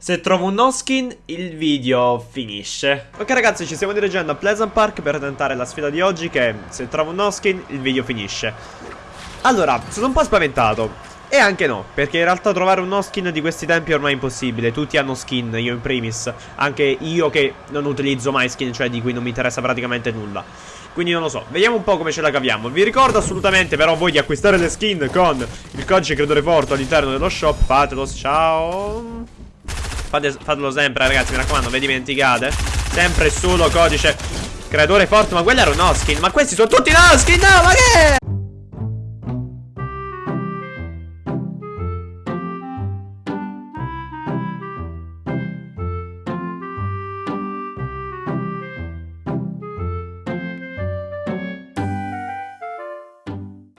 Se trovo un no skin, il video finisce. Ok ragazzi, ci stiamo dirigendo a Pleasant Park per tentare la sfida di oggi che se trovo un no skin, il video finisce. Allora, sono un po' spaventato. E anche no, perché in realtà trovare un no skin di questi tempi è ormai impossibile. Tutti hanno skin, io in primis. Anche io che non utilizzo mai skin, cioè di cui non mi interessa praticamente nulla. Quindi non lo so, vediamo un po' come ce la caviamo Vi ricordo assolutamente però voi di acquistare le skin con il codice creatore forte all'interno dello shop Fatelo, ciao Fate, Fatelo sempre ragazzi, mi raccomando, vi dimenticate. Sempre solo codice. Creatore forte Ma quello era un no skin, ma questi sono tutti no skin, no, ma che